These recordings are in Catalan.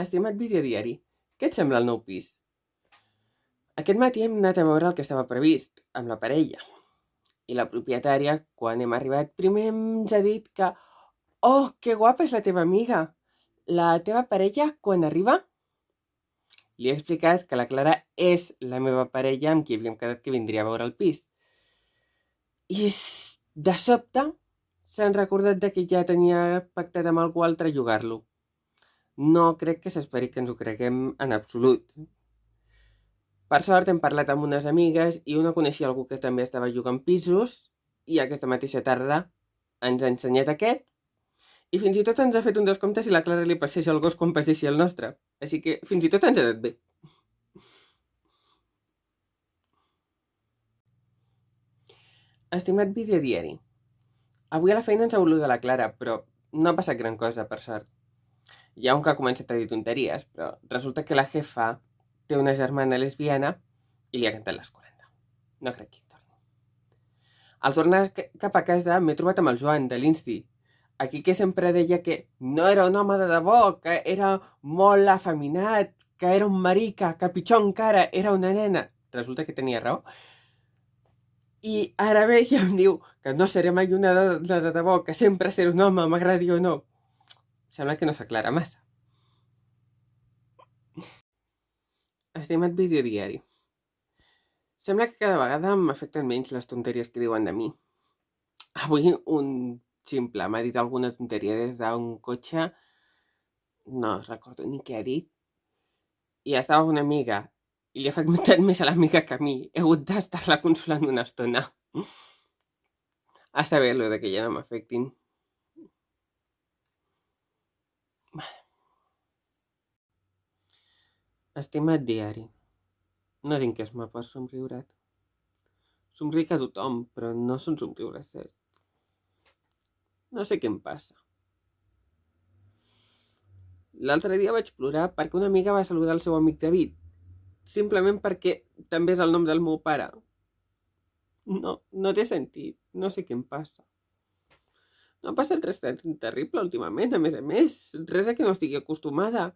Estimat videodiari, què et sembla el nou pis? Aquest matí hem anat a veure el que estava previst, amb la parella. I la propietària, quan hem arribat, primer ens ha dit que «Oh, que guapa és la teva amiga! La teva parella, quan arriba?» Li he explicat que la Clara és la meva parella amb qui havíem quedat que vindria a veure el pis. I de sobte s'han recordat de que ja tenia pactat amb algú altre llogar-lo. No crec que s'esperi que ens ho creguem en absolut. Per sort hem parlat amb unes amigues i una coneixia algú que també estava jugant pisos i aquesta mateixa tarda ens ha ensenyat aquest i fins i tot ens ha fet un descompte si la Clara li passeja el gos quan passeixi el nostre. Així que fins i tot ens ha anat bé. Estimat videodiari, avui a la feina ens ha volut de la Clara, però no ha passat gran cosa, per sort. Ha un que ha començat a dir tonteries, però resulta que la jefa té una germana lesbiana i li ha cantat les 40. No crec que hi torni. Al tornar cap a casa m'he trobat amb el Joan, de l'Insti, aquí que sempre deia que no era un home de debò, que era molt afeminat, que era un marica, que pitjor encara era una nena. Resulta que tenia raó. I ara ve i em diu que no seré mai una de, de debò, que sempre seré un home, m'agradi o no. Sembla que no s'aclara massa. Estimat videodiari. Sembla que cada vegada m'afecten menys les tonteries que diuen de mi. Avui un ximple m'ha dit alguna tonteria des d'un cotxe, no recordo ni què ha dit, i estava una amiga i li ha afectat més a l'amiga que a mi. He hagut d'estar-la consolant una estona. Està bé, allò de que ja no m'afectin. Estimat diari, no tinc esma per somriure't. Somric a tothom, però no són somriures cert. No sé què em passa. L'altre dia vaig plorar perquè una amiga va saludar el seu amic David, simplement perquè també és el nom del meu pare. No, no té sentit, no sé què em passa. No ha passat res tan terrible últimament, a més a més, res a què no estigui acostumada.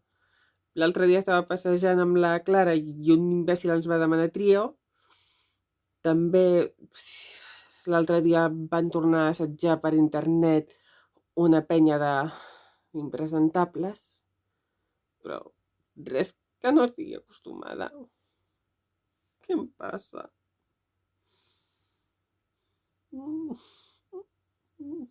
L'altre dia estava passejant amb la Clara i un imbècil ens va demanar trio. També l'altre dia van tornar a assetjar per internet una penya de impresentables, però res que no estigui acostumada. Què em passa? Mm. Mm.